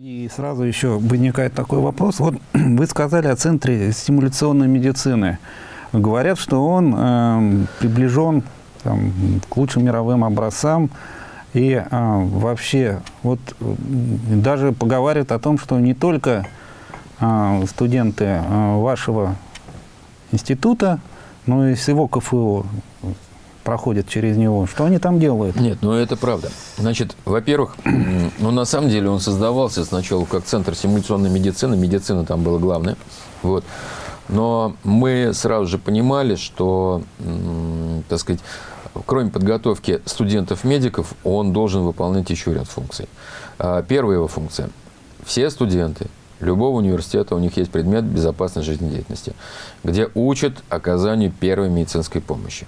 И сразу еще возникает такой вопрос. Вот вы сказали о Центре стимуляционной медицины. Говорят, что он э, приближен там, к лучшим мировым образцам. И э, вообще, вот даже поговаривают о том, что не только э, студенты э, вашего института, но и всего КФУ проходят через него. Что они там делают? Нет, ну это правда. Значит, во-первых, ну на самом деле он создавался сначала как центр симуляционной медицины. Медицина там была главная. Вот. Но мы сразу же понимали, что, так сказать, кроме подготовки студентов-медиков, он должен выполнять еще ряд функций. А, первая его функция. Все студенты любого университета, у них есть предмет безопасной жизнедеятельности, где учат оказанию первой медицинской помощи.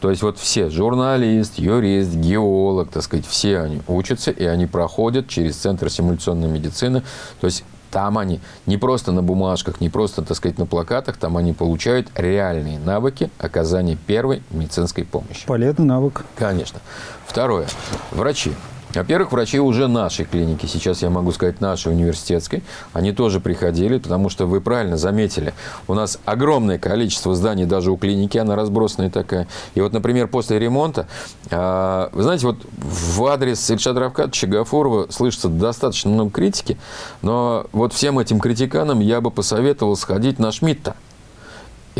То есть вот все, журналист, юрист, геолог, так сказать, все они учатся, и они проходят через Центр симуляционной медицины. То есть там они не просто на бумажках, не просто, так сказать, на плакатах, там они получают реальные навыки оказания первой медицинской помощи. Полезный навык. Конечно. Второе. Врачи. Во-первых, врачи уже нашей клиники, сейчас я могу сказать нашей университетской, они тоже приходили, потому что вы правильно заметили, у нас огромное количество зданий даже у клиники, она разбросанная такая. И вот, например, после ремонта, а, вы знаете, вот в адрес Ильшада Равкадовича Гафурова слышится достаточно много критики, но вот всем этим критиканам я бы посоветовал сходить на Шмидта.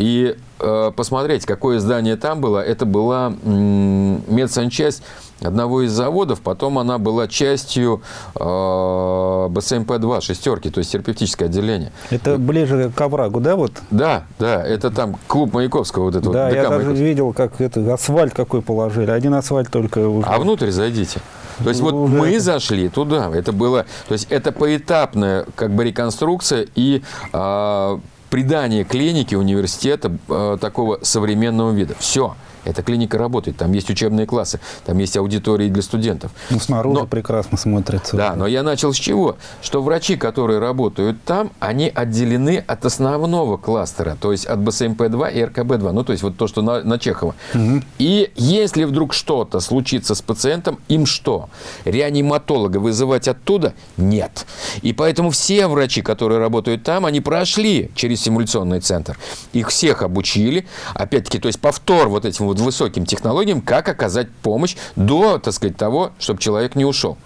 И э, посмотреть, какое здание там было. Это была медсанчасть одного из заводов, потом она была частью э, БСМП-2, шестерки, то есть терапевтическое отделение. Это ближе к оврагу, да? Вот? Да, да, это там клуб Маяковского. Вот это да, вот, я даже видел, как это, асфальт какой положили, один асфальт только. Уже. А внутрь зайдите. То есть вот уже... мы зашли туда, это было, то есть это поэтапная как бы реконструкция и э, придание клинике университета э, такого современного вида. Все. Эта клиника работает, там есть учебные классы, там есть аудитории для студентов. Ну, снаружи но, прекрасно смотрится. Да, но я начал с чего? Что врачи, которые работают там, они отделены от основного кластера, то есть от БСМП-2 и РКБ-2, ну, то есть вот то, что на, на Чехова. Угу. И если вдруг что-то случится с пациентом, им что? Реаниматолога вызывать оттуда? Нет. И поэтому все врачи, которые работают там, они прошли через симуляционный центр. Их всех обучили, опять-таки, то есть повтор вот этим вот высоким технологиям, как оказать помощь до, так сказать, того, чтобы человек не ушел.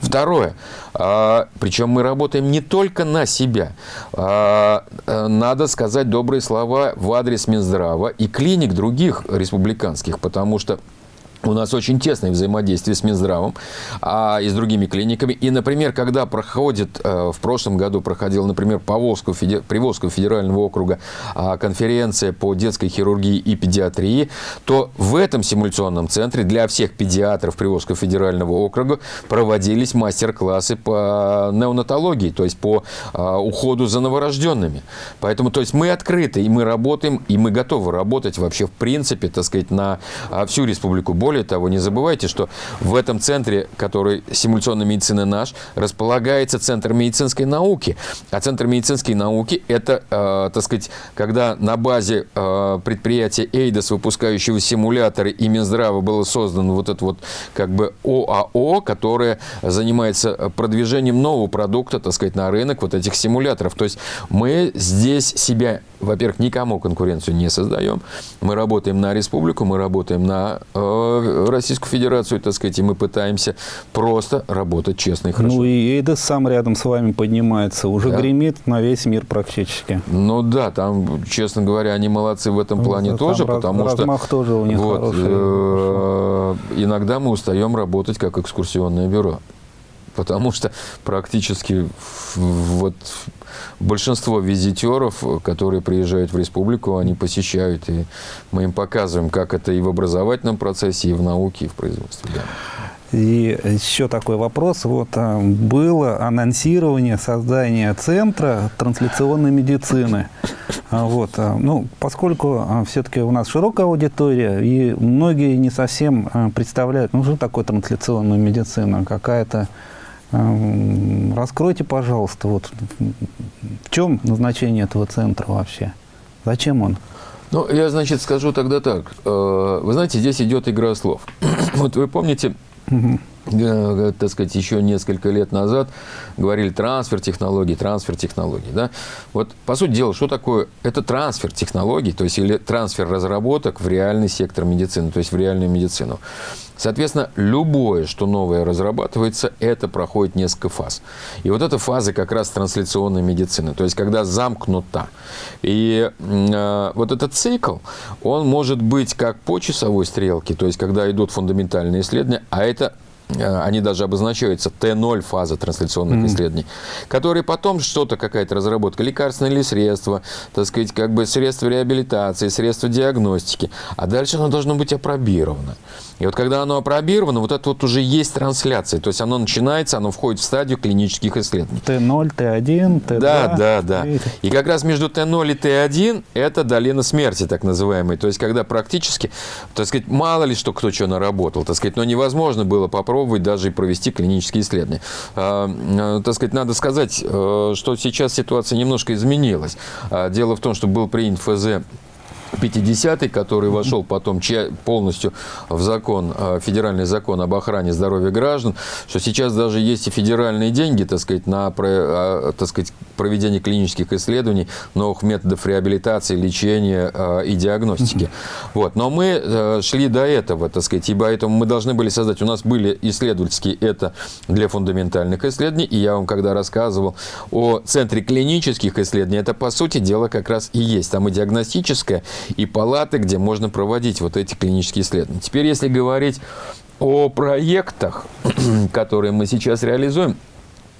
Второе. А, причем мы работаем не только на себя. А, э, надо сказать добрые слова в адрес Минздрава и клиник других республиканских, потому что у нас очень тесное взаимодействие с Минздравом а, и с другими клиниками. И, например, когда проходит, э, в прошлом году проходила, например, по Волжскому, Приволжского федерального округа а, конференция по детской хирургии и педиатрии, то в этом симуляционном центре для всех педиатров Приволжского федерального округа проводились мастер-классы по неонатологии, то есть по а, уходу за новорожденными. Поэтому, то есть мы открыты, и мы работаем, и мы готовы работать вообще в принципе, так сказать, на а, всю республику. Более того, не забывайте, что в этом центре, который симуляционной медицины наш, располагается Центр медицинской науки. А Центр медицинской науки – это, э, так сказать, когда на базе э, предприятия «Эйдос», выпускающего симуляторы и Минздрава, было создано вот это вот как бы ОАО, которое занимается продвижением нового продукта, так сказать, на рынок вот этих симуляторов. То есть мы здесь себя, во-первых, никому конкуренцию не создаем. Мы работаем на республику, мы работаем на э, Российскую Федерацию, так сказать, и мы пытаемся просто работать честно и хорошо. Ну и Эйдес сам рядом с вами поднимается, уже да. гремит на весь мир практически. Ну да, там, честно говоря, они молодцы в этом ну, плане там тоже, раз, потому размах что... тоже у них вот, хороший. Э, иногда мы устаем работать как экскурсионное бюро потому что практически вот большинство визитеров, которые приезжают в республику, они посещают, и мы им показываем, как это и в образовательном процессе, и в науке, и в производстве. Да. И еще такой вопрос. Вот а, было анонсирование создания центра трансляционной медицины. А, вот, а, ну, поскольку все-таки у нас широкая аудитория, и многие не совсем представляют, ну, что такое трансляционная медицина, какая-то Раскройте, пожалуйста, вот в чем назначение этого центра вообще? Зачем он? Ну, я, значит, скажу тогда так. Э, вы знаете, здесь идет игра слов. Вот вы помните, угу. Э, так сказать, еще несколько лет назад говорили трансфер технологий, трансфер технологий. Да? Вот, по сути дела, что такое? Это трансфер технологий, то есть или трансфер разработок в реальный сектор медицины, то есть в реальную медицину. Соответственно, любое, что новое разрабатывается, это проходит несколько фаз. И вот эта фаза как раз трансляционной медицины, то есть когда замкнута. И э, вот этот цикл, он может быть как по часовой стрелке, то есть когда идут фундаментальные исследования, а это Э, они даже обозначаются Т0 фаза трансляционных mm-hmm. исследований, которые потом что-то, какая-то разработка, лекарственные или средства, так сказать, как бы средства реабилитации, средства диагностики, а дальше оно должно быть опробировано. И вот когда оно опробировано, вот это вот уже есть трансляция, то есть оно начинается, оно входит в стадию клинических исследований. Т0, Т1, Т2. Да, да, да. И как раз между Т0 и Т1 это долина смерти, так называемая, то есть когда практически, так сказать, мало ли что кто что наработал, так сказать, но невозможно было попробовать попробовать даже и провести клинические исследования. А, а, так сказать, надо сказать, э, что сейчас ситуация немножко изменилась. А, дело в том, что был принят ФЗ 50-й, который вошел потом полностью в закон, э, федеральный закон об охране здоровья граждан, что сейчас даже есть и федеральные деньги, так сказать, на так сказать, проведение клинических исследований, новых методов реабилитации, лечения э, и диагностики. Вот. Но мы шли до этого, так сказать, и поэтому мы должны были создать, у нас были исследовательские, это для фундаментальных исследований, и я вам когда рассказывал о центре клинических исследований, это по сути дела как раз и есть. Там и диагностическое, и палаты, где можно проводить вот эти клинические исследования. Теперь, если говорить о проектах, которые мы сейчас реализуем,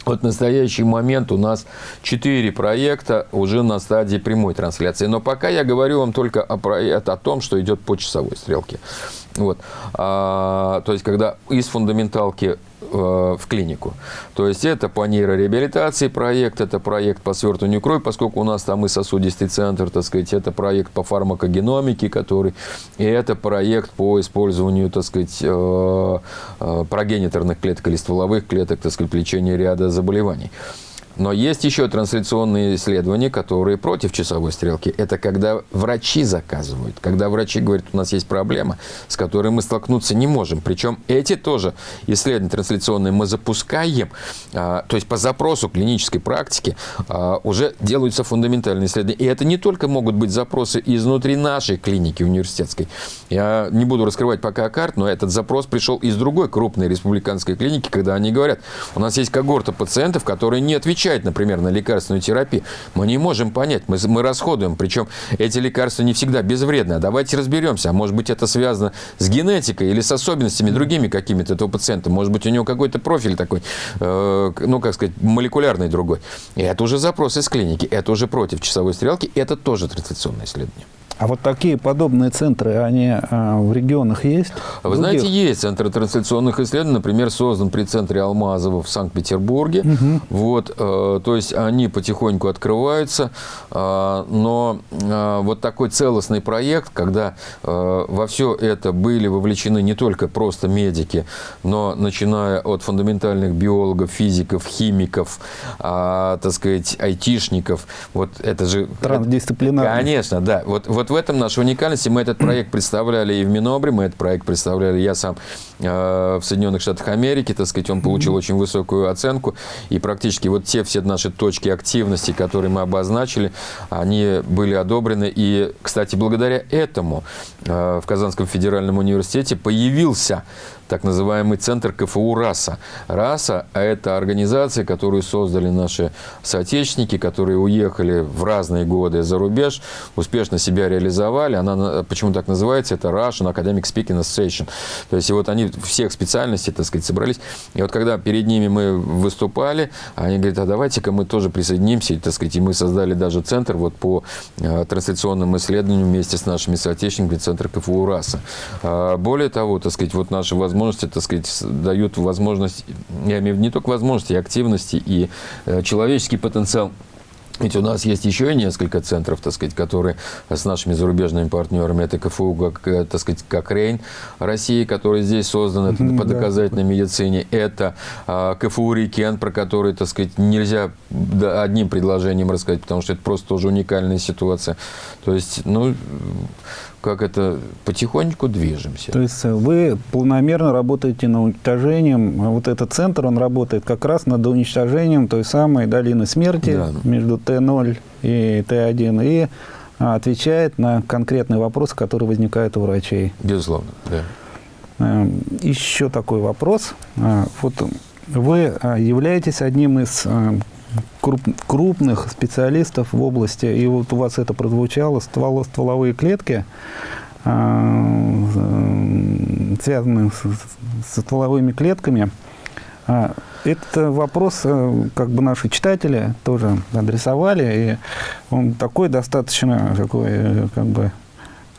вот в настоящий момент у нас 4 проекта уже на стадии прямой трансляции. Но пока я говорю вам только о, проект, о том, что идет по часовой стрелке. Вот. А, то есть, когда из фундаменталки в клинику. То есть это по нейрореабилитации проект, это проект по свертыванию крови, поскольку у нас там и сосудистый центр, так сказать, это проект по фармакогеномике, который, и это проект по использованию, так сказать, э, э, прогениторных клеток или стволовых клеток, так сказать, лечения ряда заболеваний. Но есть еще трансляционные исследования, которые против часовой стрелки. Это когда врачи заказывают, когда врачи говорят, у нас есть проблема, с которой мы столкнуться не можем. Причем эти тоже исследования трансляционные мы запускаем, а, то есть по запросу клинической практики а, уже делаются фундаментальные исследования. И это не только могут быть запросы изнутри нашей клиники университетской. Я не буду раскрывать пока карт, но этот запрос пришел из другой крупной республиканской клиники, когда они говорят, у нас есть когорта пациентов, которые не отвечают отвечает, например, на лекарственную терапию, мы не можем понять, мы, мы расходуем, причем эти лекарства не всегда безвредны. А давайте разберемся, а может быть это связано с генетикой или с особенностями другими какими-то этого пациента, может быть у него какой-то профиль такой, э, ну, как сказать, молекулярный другой. И это уже запрос из клиники, это уже против часовой стрелки, это тоже трансляционное исследование. А вот такие подобные центры, они а, в регионах есть? Вы Других? знаете, есть центры трансляционных исследований, например, создан при центре Алмазова в Санкт-Петербурге. Угу. Вот, э, то есть они потихоньку открываются, э, но э, вот такой целостный проект, когда э, во все это были вовлечены не только просто медики, но начиная от фундаментальных биологов, физиков, химиков, э, так сказать, айтишников, вот это же... Трансдисциплинарно. Конечно, да. Вот, вот в этом наша уникальность. И мы этот проект представляли и в Минобре, мы этот проект представляли, я сам э, в Соединенных Штатах Америки, так сказать, он получил mm -hmm. очень высокую оценку. И практически вот те все наши точки активности, которые мы обозначили, они были одобрены. И, кстати, благодаря этому э, в Казанском федеральном университете появился так называемый центр КФУ «РАСА». «РАСА» – это организация, которую создали наши соотечественники, которые уехали в разные годы за рубеж, успешно себя реализовали. Она почему так называется? Это Russian Academic Speaking Association. То есть, и вот они всех специальностей, так сказать, собрались. И вот когда перед ними мы выступали, они говорят, а давайте-ка мы тоже присоединимся, и, так сказать, и мы создали даже центр вот по э, трансляционным исследованиям вместе с нашими соотечественниками, центр КФУ «РАСА». А, более того, так сказать, вот наши возможности возможности, так сказать, дают возможность, я имею в виду не только возможности, и активности, и э, человеческий потенциал. Ведь у нас есть еще несколько центров, так сказать, которые с нашими зарубежными партнерами, это КФУ, как, э, так сказать, как Рейн России, который здесь создан это по доказательной медицине, это а, КФУ Рикен, про который, так сказать, нельзя одним предложением рассказать, потому что это просто тоже уникальная ситуация. То есть, ну, как это потихоньку движемся. То есть вы планомерно работаете над уничтожением, а вот этот центр, он работает как раз над уничтожением той самой долины смерти да. между Т0 и Т1 и а, отвечает на конкретные вопросы, которые возникают у врачей. Безусловно, да. Эм, Еще такой вопрос. А, вот вы являетесь одним из круп, крупных специалистов в области, и вот у вас это прозвучало, ствол, стволовые клетки, э, связанные с, со стволовыми клетками. А, это вопрос, э, как бы наши читатели тоже адресовали, и он такой достаточно такой, э, как бы,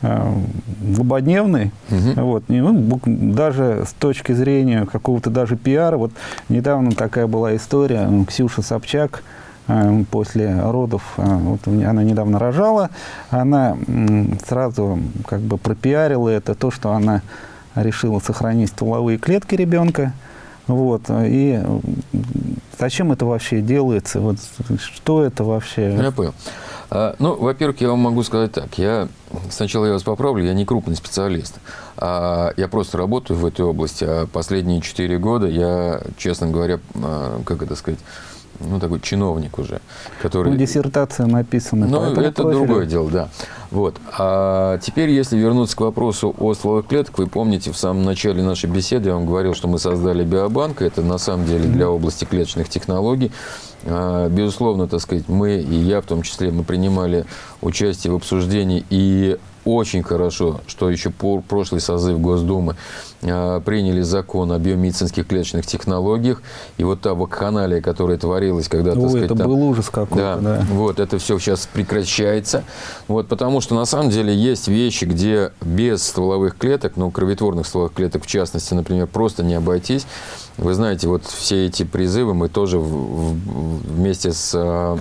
злободневный. Угу. Вот, ну, даже с точки зрения какого-то даже пиара. Вот недавно такая была история, Ксюша Собчак, Э, после родов, э, вот она недавно рожала, она сразу как бы пропиарила это, то, что она решила сохранить стволовые клетки ребенка. Вот, и зачем это вообще делается? Вот, что это вообще? Я понял. А, ну, во-первых, я вам могу сказать так. Я сначала я вас поправлю, я не крупный специалист. А я просто работаю в этой области. А последние четыре года я, честно говоря, а, как это сказать, ну, такой чиновник уже, который... Ну, диссертация написана. Ну, это профилю. другое дело, да. Вот. А теперь, если вернуться к вопросу о стволовых клетках, вы помните, в самом начале нашей беседы я вам говорил, что мы создали биобанк. Это на самом деле для области клеточных технологий. А, безусловно, так сказать, мы, и я в том числе, мы принимали участие в обсуждении и очень хорошо, что еще по прошлый созыв Госдумы э, приняли закон о биомедицинских клеточных технологиях. И вот та вакханалия, которая творилась, когда, Ой, так сказать, это там, был ужас какой-то, да, да. Вот, это все сейчас прекращается. Вот, потому что, на самом деле, есть вещи, где без стволовых клеток, ну, кровотворных стволовых клеток, в частности, например, просто не обойтись. Вы знаете, вот все эти призывы мы тоже в, в, вместе с а,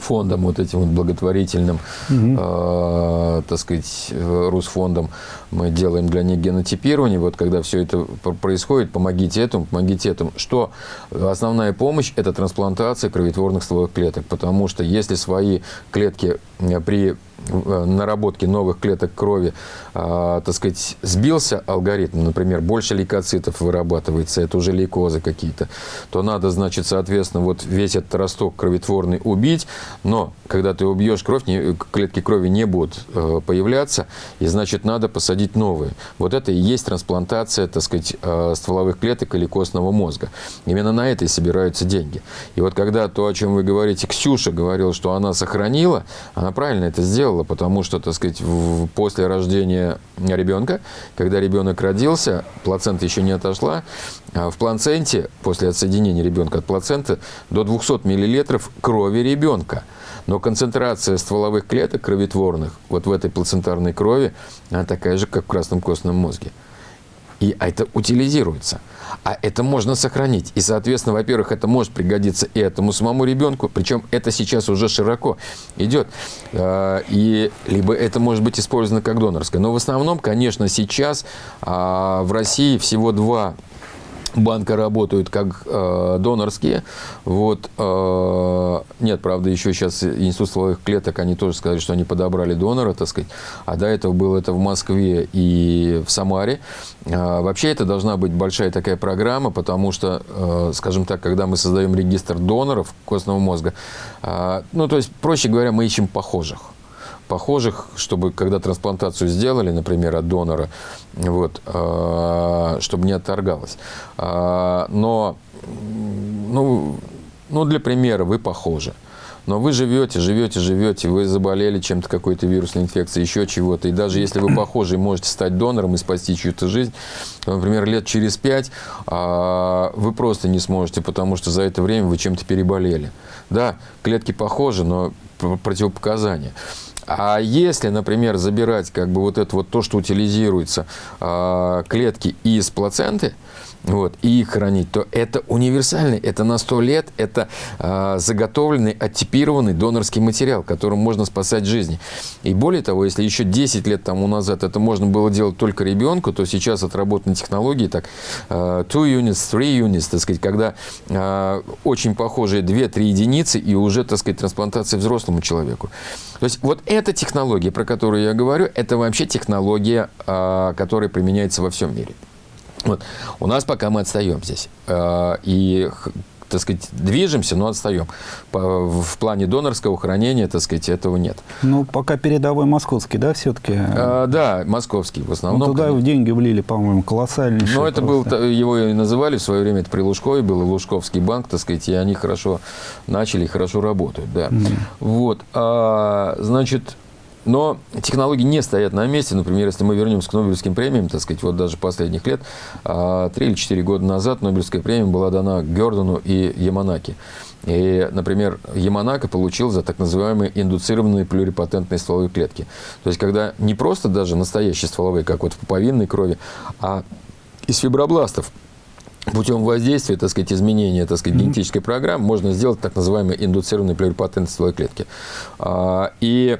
фондом вот этим вот благотворительным, угу. э, так сказать, Русфондом мы делаем для них генотипирование. Вот когда все это происходит, помогите этому, помогите этому. Что основная помощь – это трансплантация кровотворных стволовых клеток, потому что если свои клетки э, при Э, наработки новых клеток крови, э, так сказать, сбился алгоритм, например, больше лейкоцитов вырабатывается, это уже лейкозы какие-то, то надо, значит, соответственно, вот весь этот росток кровотворный убить, но когда ты убьешь кровь, не, клетки крови не будут э, появляться, и, значит, надо посадить новые. Вот это и есть трансплантация, так сказать, э, стволовых клеток или костного мозга. Именно на это и собираются деньги. И вот когда то, о чем вы говорите, Ксюша говорила, что она сохранила, она правильно это сделала, сделала, потому что, так сказать, в, после рождения ребенка, когда ребенок родился, плацента еще не отошла, а в плаценте, после отсоединения ребенка от плаценты, до 200 миллилитров крови ребенка. Но концентрация стволовых клеток кровотворных вот в этой плацентарной крови, она такая же, как в красном костном мозге. И это утилизируется. А это можно сохранить. И, соответственно, во-первых, это может пригодиться и этому самому ребенку, причем это сейчас уже широко идет. А, и либо это может быть использовано как донорское. Но в основном, конечно, сейчас а, в России всего два банка работают как э, донорские. Вот, э, нет, правда, еще сейчас Институт стволовых клеток, они тоже сказали, что они подобрали донора, так сказать. А до этого было это в Москве и в Самаре. Э, вообще это должна быть большая такая программа, потому что, э, скажем так, когда мы создаем регистр доноров костного мозга, э, ну, то есть, проще говоря, мы ищем похожих похожих, чтобы когда трансплантацию сделали, например, от донора, вот, э, чтобы не отторгалось. Э, но, ну, ну, для примера, вы похожи. Но вы живете, живете, живете, вы заболели чем-то, какой-то вирусной инфекцией, еще чего-то. И даже если вы похожи можете стать донором и спасти чью-то жизнь, то, например, лет через пять а, вы просто не сможете, потому что за это время вы чем-то переболели. Да, клетки похожи, но противопоказания. А если, например, забирать как бы вот это вот то, что утилизируется, а, клетки из плаценты, вот, и их хранить, то это универсальный, это на 100 лет, это э, заготовленный, оттипированный донорский материал, которым можно спасать жизни. И более того, если еще 10 лет тому назад это можно было делать только ребенку, то сейчас отработаны технологии, так, э, two units, three units, так сказать, когда э, очень похожие 2-3 единицы и уже, так сказать, трансплантация взрослому человеку. То есть вот эта технология, про которую я говорю, это вообще технология, э, которая применяется во всем мире. Вот. У нас пока мы отстаем здесь. Э, и так сказать, движемся, но отстаем. В плане донорского хранения, так сказать, этого нет. Ну, пока передовой московский, да, все-таки? А, да, московский в основном. Ну, туда конечно. деньги влили, по-моему, колоссальнейшие. Ну, это просто. был, его и называли в свое время, это при Лужкове был, Лужковский банк, так сказать, и они хорошо начали, хорошо работают, да. Mm. Вот, а, значит, но технологии не стоят на месте. Например, если мы вернемся к Нобелевским премиям, так сказать, вот даже последних лет, а, три или четыре года назад Нобелевская премия была дана Гердону и Яманаки. И, например, Яманака получил за так называемые индуцированные плюрипатентные стволовые клетки. То есть, когда не просто даже настоящие стволовые, как вот в пуповинной крови, а из фибробластов путем воздействия, так сказать, изменения, так сказать, генетической программы можно сделать так называемые индуцированные плюрипатентные стволовые клетки. А, и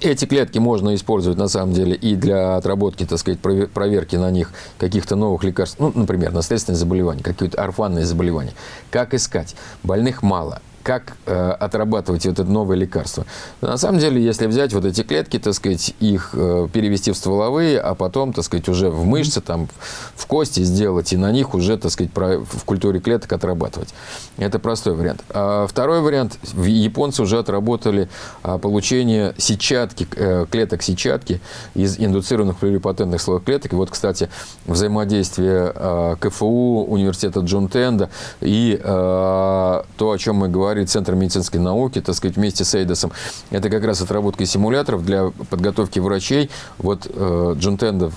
эти клетки можно использовать на самом деле и для отработки, так сказать, проверки на них каких-то новых лекарств, ну, например, наследственные заболевания, какие-то орфанные заболевания. Как искать? Больных мало как э, отрабатывать это новое лекарство. На самом деле, если взять вот эти клетки, так сказать, их э, перевести в стволовые, а потом, так сказать, уже в мышцы, там, в кости сделать, и на них уже, так сказать, про, в культуре клеток отрабатывать. Это простой вариант. А второй вариант, японцы уже отработали а, получение сетчатки, э, клеток сетчатки из индуцированных плюрипатентных слоев клеток. И вот, кстати, взаимодействие э, КФУ, университета Джон Тенда и э, то, о чем мы говорим, говорит Центр медицинской науки, так сказать, вместе с Эйдосом. Это как раз отработка симуляторов для подготовки врачей. Вот э, Джон Тендов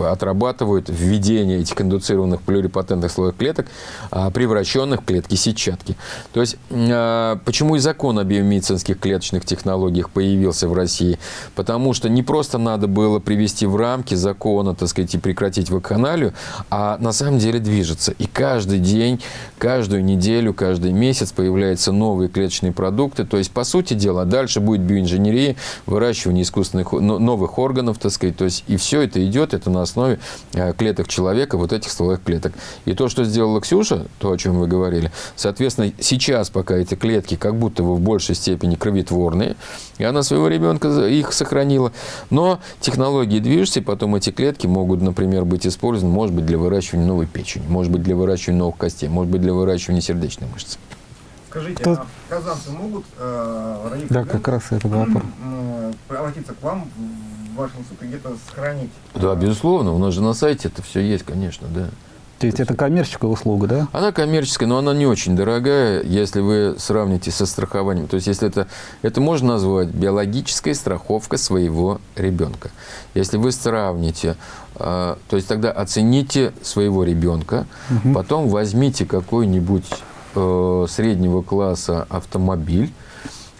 отрабатывает введение этих индуцированных плюрипатентных слоев клеток, э, превращенных в клетки сетчатки. То есть, э, почему и закон о биомедицинских клеточных технологиях появился в России? Потому что не просто надо было привести в рамки закона, так сказать, и прекратить вакханалию, а на самом деле движется. И каждый день, каждую неделю, каждый месяц появляется появляются новые клеточные продукты. То есть, по сути дела, дальше будет биоинженерия, выращивание искусственных новых органов, так сказать. То есть, и все это идет, это на основе э, клеток человека, вот этих стволовых клеток. И то, что сделала Ксюша, то, о чем вы говорили, соответственно, сейчас пока эти клетки как будто бы в большей степени кровотворные, и она своего ребенка их сохранила. Но технологии движутся, и потом эти клетки могут, например, быть использованы, может быть, для выращивания новой печени, может быть, для выращивания новых костей, может быть, для выращивания сердечной мышцы. Скажите, Тут... а казанцы могут э, Да, как раз это вопрос. Э, обратиться к вам в вашем суд и где-то сохранить? Да, безусловно. У нас же на сайте это все есть, конечно, да. То есть это коммерческая услуга, да? Она коммерческая, но она не очень дорогая, если вы сравните со страхованием. То есть если это, это можно назвать биологической страховка своего ребенка. Если вы сравните, э, то есть тогда оцените своего ребенка, угу. потом возьмите какой-нибудь Э, среднего класса автомобиль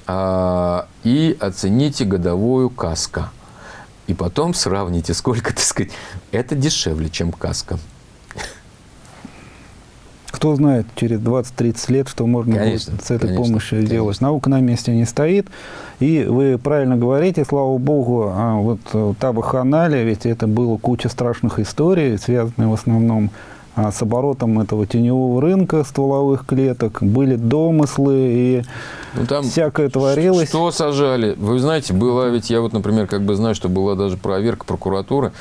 э, и оцените годовую каско. И потом сравните, сколько, так сказать, это дешевле, чем каска. Кто знает, через 20-30 лет, что можно конечно, будет с этой конечно, помощью конечно. сделать. Наука на месте не стоит. И вы правильно говорите, слава богу, а вот э, та ваханалия, ведь это было куча страшных историй, связанных в основном а с оборотом этого теневого рынка стволовых клеток, были домыслы и ну, там всякое творилось. Что сажали? Вы знаете, была ведь, я вот, например, как бы знаю, что была даже проверка прокуратуры,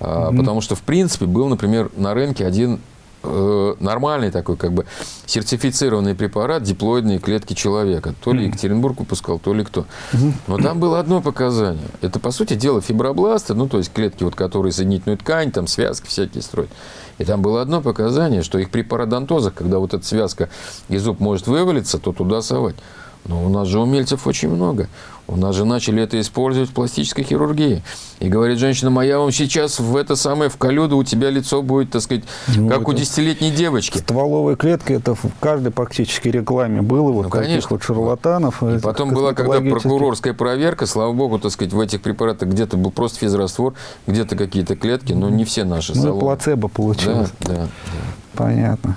mm-hmm. потому что, в принципе, был, например, на рынке один э, нормальный такой, как бы, сертифицированный препарат диплоидные клетки человека. То ли Екатеринбург выпускал, то ли кто. Но там было одно показание. Это, по сути дела, фибробласты, ну, то есть клетки, вот, которые соединительную ткань, там, связки всякие строят. И там было одно показание, что их при пародонтозах, когда вот эта связка и зуб может вывалиться, то туда совать. Но у нас же умельцев очень много. У нас же начали это использовать в пластической хирургии. И говорит женщина, моя вам сейчас в это самое, в колюду у тебя лицо будет, так сказать, Ну, как у десятилетней девочки. Стволовая клетка, это в каждой практически рекламе было, вот Ну, конечно. вот шарлатанов. И этих потом была, когда прокурорская проверка, слава богу, так сказать, в этих препаратах где-то был просто физраствор, где-то какие-то клетки, но не все наши Ну, салоны. плацебо Да, получилось. да, да. Понятно.